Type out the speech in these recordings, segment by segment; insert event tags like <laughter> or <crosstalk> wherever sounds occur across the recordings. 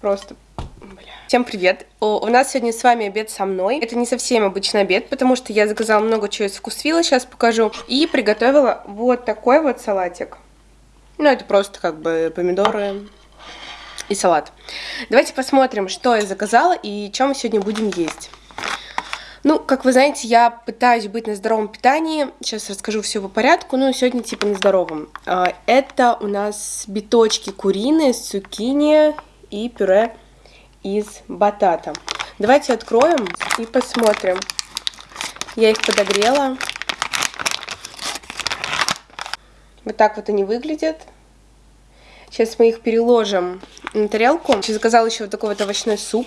Просто... Всем привет! У нас сегодня с вами обед со мной. Это не совсем обычный обед, потому что я заказала много чего из вкусвилла, сейчас покажу. И приготовила вот такой вот салатик. Ну, это просто как бы помидоры и салат. Давайте посмотрим, что я заказала и что мы сегодня будем есть. Ну, как вы знаете, я пытаюсь быть на здоровом питании. Сейчас расскажу все по порядку. Ну, сегодня типа на здоровом. А, это у нас биточки куриные с цукини и пюре из батата. Давайте откроем и посмотрим. Я их подогрела. Вот так вот они выглядят. Сейчас мы их переложим на тарелку. Сейчас заказала еще вот такой вот овощной суп.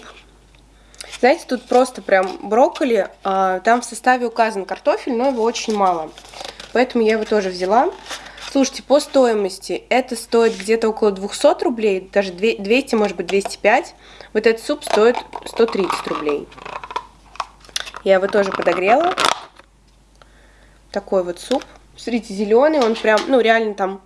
Знаете, тут просто прям брокколи, а, там в составе указан картофель, но его очень мало. Поэтому я его тоже взяла. Слушайте, по стоимости это стоит где-то около 200 рублей, даже 200, может быть 205. Вот этот суп стоит 130 рублей. Я его тоже подогрела. Такой вот суп. Смотрите, зеленый, он прям, ну реально там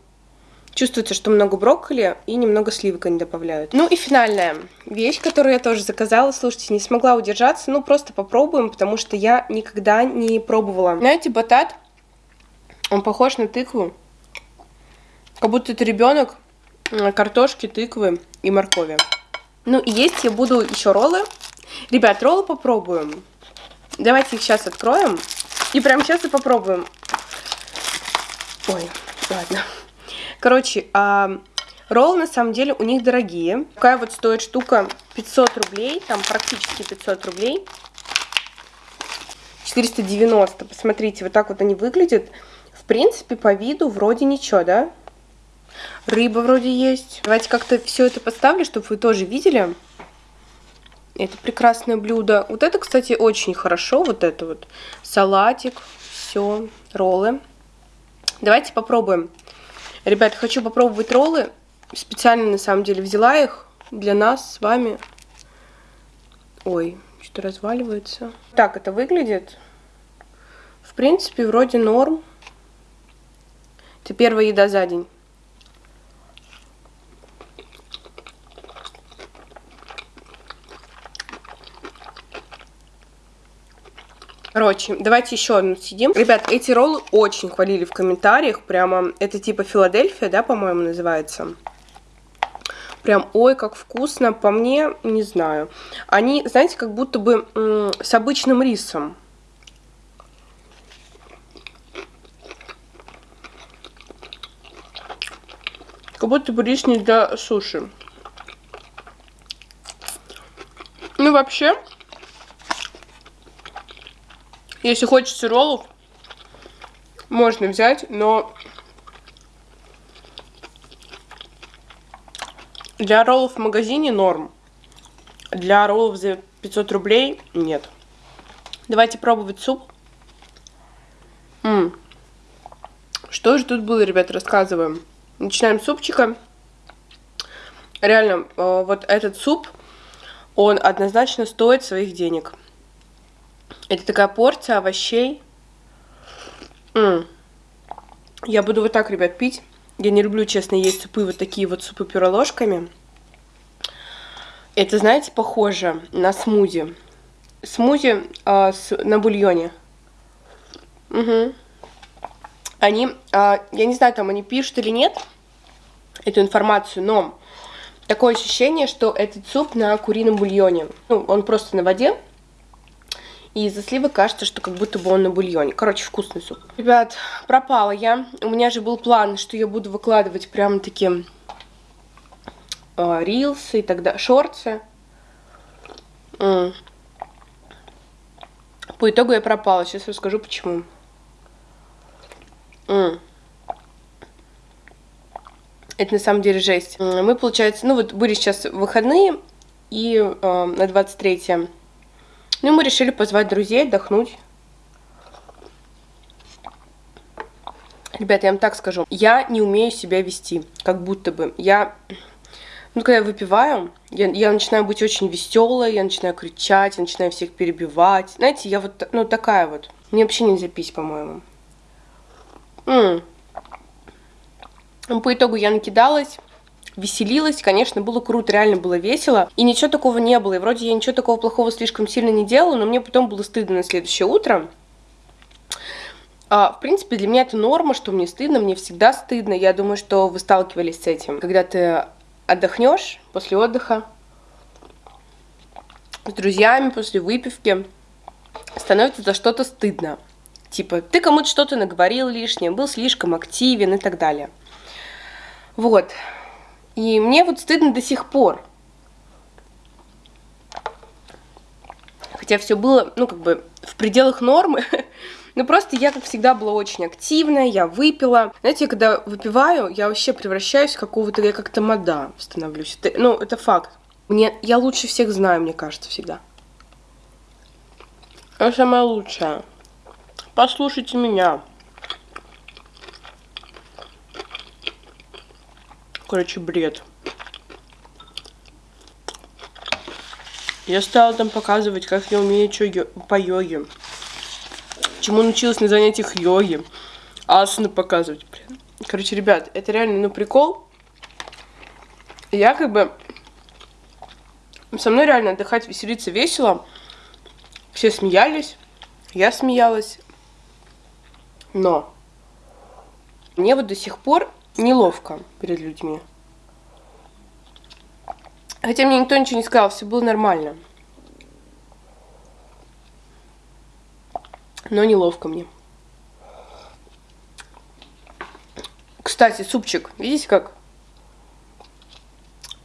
Чувствуется, что много брокколи и немного сливок они добавляют. Ну и финальная вещь, которую я тоже заказала. Слушайте, не смогла удержаться. Ну просто попробуем, потому что я никогда не пробовала. Знаете, батат, он похож на тыкву. Как будто это ребенок картошки, тыквы и моркови. Ну и есть я буду еще роллы. Ребят, роллы попробуем. Давайте их сейчас откроем. И прямо сейчас и попробуем. Ой, ладно. Короче, а, роллы на самом деле у них дорогие. Такая вот стоит штука 500 рублей, там практически 500 рублей. 490, посмотрите, вот так вот они выглядят. В принципе, по виду вроде ничего, да? Рыба вроде есть. Давайте как-то все это поставлю, чтобы вы тоже видели. Это прекрасное блюдо. Вот это, кстати, очень хорошо. Вот это вот. Салатик. Все. Роллы. Давайте попробуем. Ребят, хочу попробовать роллы. Специально, на самом деле, взяла их для нас с вами. Ой, что-то разваливается. Так это выглядит. В принципе, вроде норм. Это первая еда за день. Короче, давайте еще одну сидим. Ребят, эти роллы очень хвалили в комментариях. Прямо, это типа Филадельфия, да, по-моему, называется. Прям, ой, как вкусно. По мне, не знаю. Они, знаете, как будто бы с обычным рисом. Как будто бы рис не для суши. Ну, вообще, если хочется роллов, можно взять, но для роллов в магазине норм. Для роллов за 500 рублей нет. Давайте пробовать суп. М -м. Что же тут было, ребят, рассказываем. Начинаем с супчика. Реально, э, вот этот суп, он однозначно стоит своих денег. Это такая порция овощей. М -м. Я буду вот так, ребят, пить. Я не люблю, честно, есть супы, вот такие вот супы пюре ложками. Это, знаете, похоже на смузи. Смузи э, с, на бульоне. Угу. Они, э, я не знаю, там они пишут или нет эту информацию, но такое ощущение, что этот суп на курином бульоне. Ну, он просто на воде, и из-за сливы кажется, что как будто бы он на бульоне. Короче, вкусный суп. Ребят, пропала я. У меня же был план, что я буду выкладывать прям такие э, рилсы и тогда шорты. По итогу я пропала. Сейчас расскажу, почему. Это на самом деле жесть. Мы, получается, ну вот были сейчас выходные, и э, на 23 ну, мы решили позвать друзей отдохнуть. Ребята, я вам так скажу. Я не умею себя вести, как будто бы. Я, ну, когда я выпиваю, я, я начинаю быть очень веселой, я начинаю кричать, я начинаю всех перебивать. Знаете, я вот, ну, такая вот. Мне вообще нельзя пить, по-моему. По итогу я накидалась, веселилась, конечно, было круто, реально было весело, и ничего такого не было, и вроде я ничего такого плохого слишком сильно не делала, но мне потом было стыдно на следующее утро, а, в принципе, для меня это норма, что мне стыдно, мне всегда стыдно. Я думаю, что вы сталкивались с этим. Когда ты отдохнешь после отдыха с друзьями, после выпивки, становится за что-то стыдно. Типа, ты кому-то что-то наговорил лишнее, был слишком активен и так далее. Вот. И мне вот стыдно до сих пор. Хотя все было, ну, как бы в пределах нормы, <laughs> Ну, просто я, как всегда, была очень активная, я выпила. Знаете, когда выпиваю, я вообще превращаюсь в какого-то, я как-то мода становлюсь. Это, ну, это факт. Мне, я лучше всех знаю, мне кажется, всегда. Я самая лучшая. Послушайте меня. Короче, бред. Я стала там показывать, как я умею что по йоге чему научилась на занятиях йоги. Асаны показывать, блин. Короче, ребят, это реально, ну, прикол. Я как бы... Со мной реально отдыхать, веселиться весело. Все смеялись, я смеялась. Но мне вот до сих пор неловко перед людьми. Хотя мне никто ничего не сказал, все было нормально. но неловко мне. Кстати, супчик, видите как?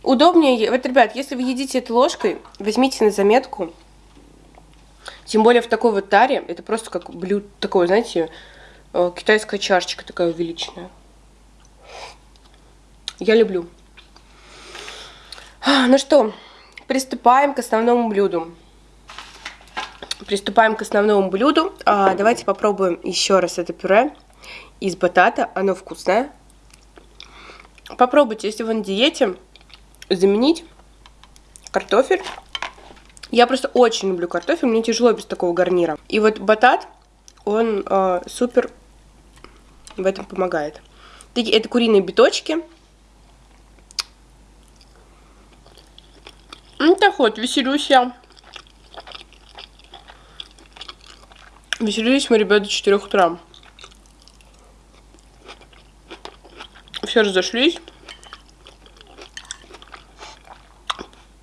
Удобнее, вот, ребят, если вы едите этой ложкой, возьмите на заметку. Тем более в такой вот таре, это просто как блюдо такое, знаете, э, китайская чашечка такая увеличенная. Я люблю. Ну что, приступаем к основному блюду приступаем к основному блюду. А, давайте попробуем еще раз это пюре из батата. Оно вкусное. Попробуйте, если вы на диете, заменить картофель. Я просто очень люблю картофель, мне тяжело без такого гарнира. И вот батат, он э, супер в этом помогает. Это куриные биточки. Ну так вот, веселюсь я. Веселились мы, ребята, до 4 утра. Все разошлись.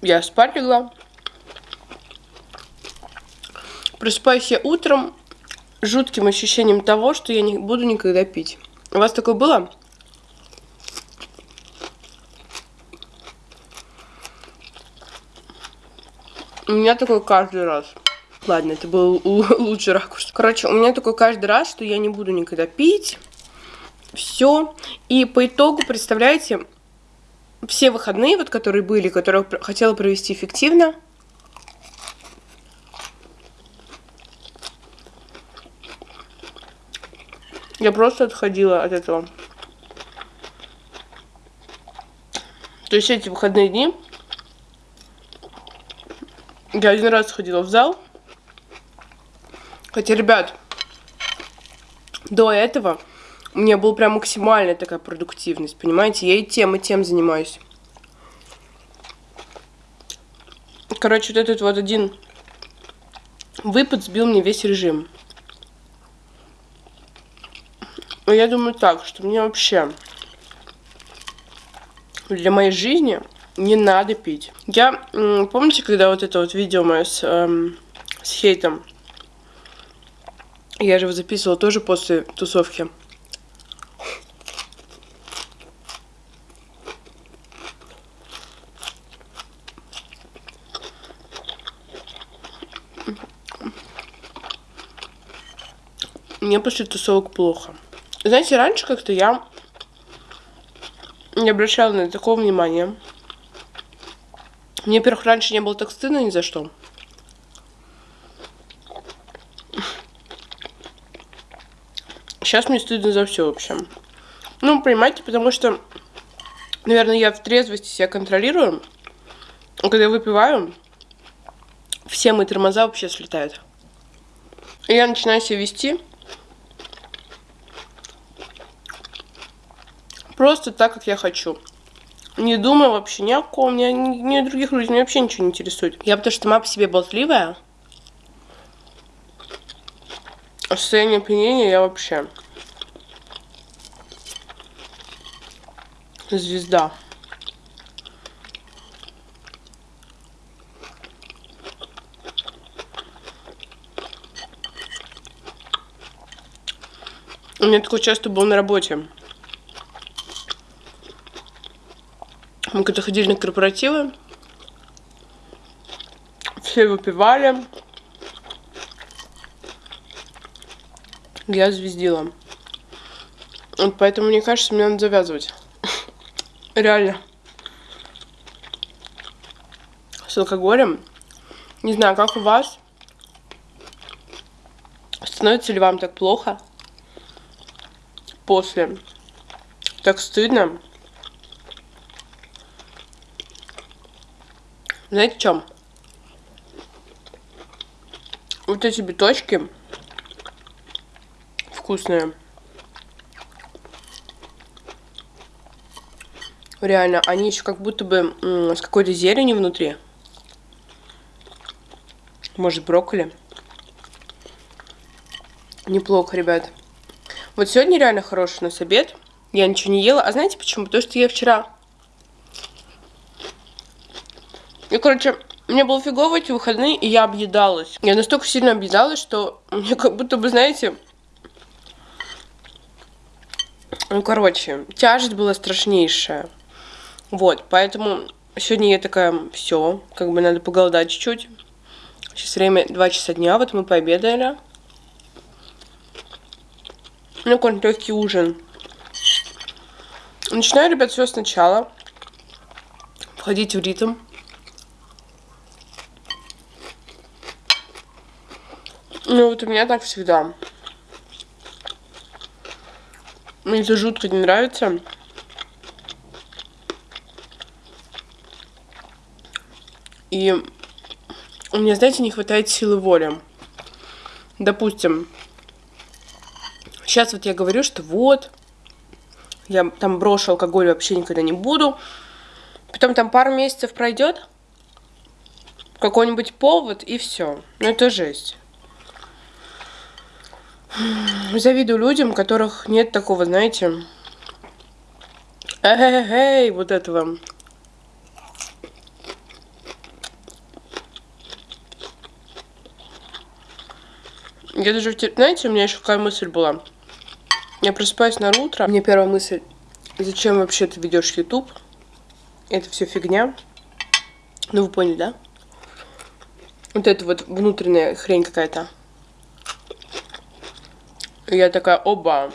Я спать легла. Просыпаюсь я утром жутким ощущением того, что я не буду никогда пить. У вас такое было? Меня такое каждый раз. Ладно, это был лучший ракурс. Короче, у меня такой каждый раз, что я не буду никогда пить. Все. И по итогу, представляете, все выходные, вот которые были, которые хотела провести эффективно, я просто отходила от этого. То есть эти выходные дни я один раз ходила в зал, Хотя, ребят, до этого у меня была прям максимальная такая продуктивность, понимаете? Я и тем, и тем занимаюсь. Короче, вот этот вот один выпад сбил мне весь режим. Я думаю так, что мне вообще для моей жизни не надо пить. Я, помните, когда вот это вот видео мое с, эм, с хейтом я же его записывала тоже после тусовки. Мне после тусовок плохо. Знаете, раньше как-то я не обращала на такого внимания. Мне, во-первых, раньше не было так стыдно ни за что. Сейчас мне стыдно за все, в общем. Ну, понимаете, потому что, наверное, я в трезвости себя контролирую. А когда выпиваю, все мои тормоза вообще слетают. И я начинаю себя вести просто так, как я хочу. Не думаю вообще ни о ком, ни о, ни о других людях, меня вообще ничего не интересует. Я потому что сама по себе болтливая. А состояние опьянения я вообще... Звезда. У меня такое часто было на работе. Мы когда ходили на корпоративы, все выпивали. Я звездила. Вот поэтому, мне кажется, мне надо завязывать. <laughs> Реально. С алкоголем. Не знаю, как у вас. Становится ли вам так плохо? После. Так стыдно. Знаете, в чем? Вот эти биточки вкусные. Реально, они еще как будто бы с какой-то зеленью внутри. Может, брокколи. Неплохо, ребят. Вот сегодня реально хороший у нас обед. Я ничего не ела. А знаете почему? Потому что я вчера И, короче, мне было фигово эти выходные, и я объедалась. Я настолько сильно объедалась, что мне как будто бы, знаете... Ну, короче, тяжесть была страшнейшая. Вот, поэтому сегодня я такая, все, как бы надо поголодать чуть-чуть. Сейчас время 2 часа дня, вот мы пообедали. Ну, какой-нибудь легкий ужин. Начинаю, ребят, все сначала. Входить в ритм. Ну вот у меня так всегда. Мне это жутко не нравится. И у меня, знаете, не хватает силы воли. Допустим, сейчас вот я говорю, что вот, я там брошу алкоголь вообще никогда не буду. Потом там пару месяцев пройдет, какой-нибудь повод, и все. Ну это жесть. Завидую людям, у которых нет такого, знаете, эй, вот этого. Я даже, знаете, у меня еще какая мысль была. Я просыпаюсь на утро, мне первая мысль, зачем вообще ты ведешь YouTube? Это все фигня. Ну, вы поняли, да? Вот это вот внутренняя хрень какая-то. Я такая, оба.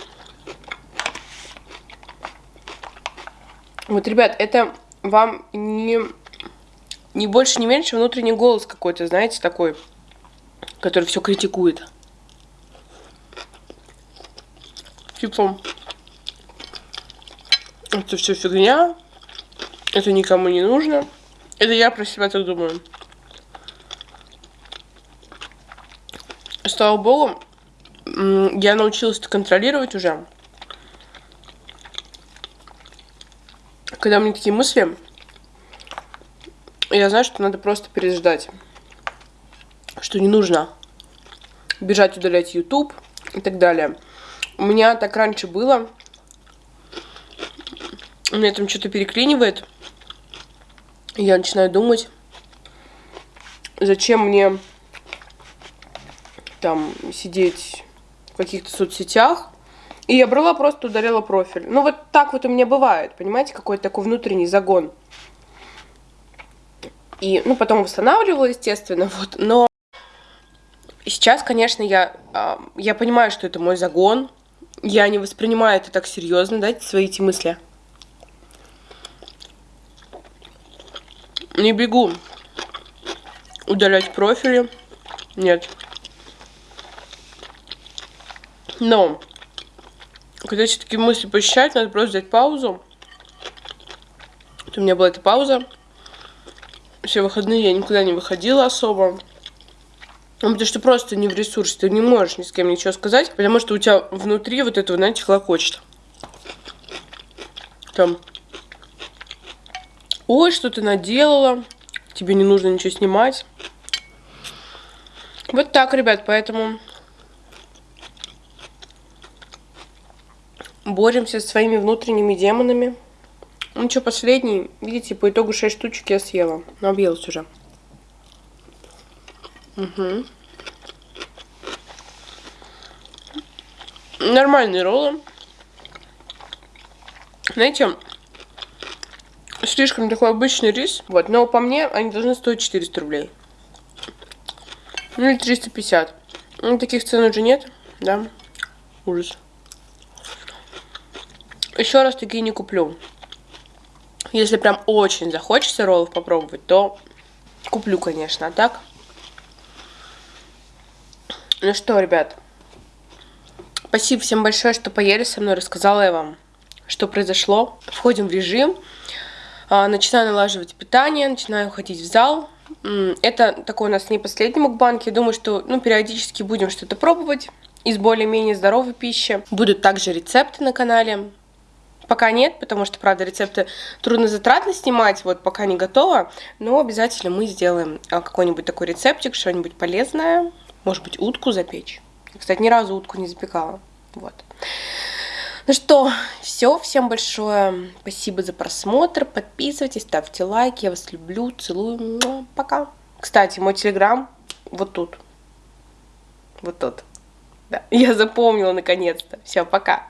Вот, ребят, это вам не, не больше, не меньше внутренний голос какой-то, знаете, такой, который все критикует. Типа, это все фигня, это никому не нужно. Это я про себя так думаю. Слава богу, я научилась это контролировать уже. Когда у меня такие мысли, я знаю, что надо просто переждать. Что не нужно бежать удалять YouTube и так далее. У меня так раньше было. У меня там что-то переклинивает. Я начинаю думать, зачем мне там сидеть каких-то соцсетях. И я брала, просто ударила профиль. Ну, вот так вот у меня бывает, понимаете, какой-то такой внутренний загон. И, ну, потом восстанавливала, естественно, <laughs> вот, но сейчас, конечно, я, а, я понимаю, что это мой загон. Я не воспринимаю это так серьезно, дайте свои эти мысли. Не бегу удалять профили. Нет. Но, когда эти такие мысли посещают, надо просто взять паузу. Вот у меня была эта пауза. Все выходные я никуда не выходила особо. Ну, потому что просто не в ресурсе, ты не можешь ни с кем ничего сказать, потому что у тебя внутри вот этого, знаете, хлопочет. Там. ой, что ты наделала, тебе не нужно ничего снимать. Вот так, ребят, поэтому боремся со своими внутренними демонами. Ну что, последний, видите, по итогу 6 штучек я съела. Объелась уже. Угу. Нормальные роллы. Знаете, слишком такой обычный рис. Вот, но по мне они должны стоить 400 рублей. Ну или 350. Ну, таких цен уже нет, да? Ужас. Еще раз такие не куплю. Если прям очень захочется роллов попробовать, то куплю, конечно. А так... Ну что, ребят, спасибо всем большое, что поели со мной, рассказала я вам, что произошло. Входим в режим, а, начинаю налаживать питание, начинаю ходить в зал. Это такой у нас не последний мукбанк, я думаю, что ну, периодически будем что-то пробовать из более-менее здоровой пищи. Будут также рецепты на канале, Пока нет, потому что, правда, рецепты трудно затратно снимать, вот пока не готово, но обязательно мы сделаем а, какой-нибудь такой рецептик, что-нибудь полезное, может быть, утку запечь. Кстати, ни разу утку не запекала. Вот. Ну что, все, всем большое спасибо за просмотр, подписывайтесь, ставьте лайки, я вас люблю, целую, пока. Кстати, мой телеграм вот тут, вот тут. Да, <laughs> я запомнила наконец-то. Все, пока.